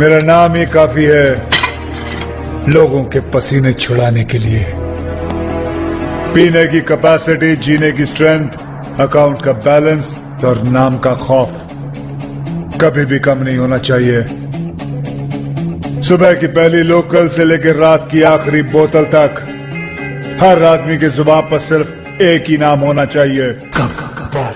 मेरा नाम ही काफ़ी है लोगों के पसीने छुड़ाने के लिए। पीने की कैपेसिटी जीने की स्ट्रेंथ अकाउंट का बैलेंस और नाम का खौफ कभी भी कम नहीं होना चाहिए। सुबह की पहली लोकल से लेकर रात की आखिरी बोतल तक हर आदमी की ज़ुबान पर सिर्फ़ एक ही नाम होना चाहिए। गब्बर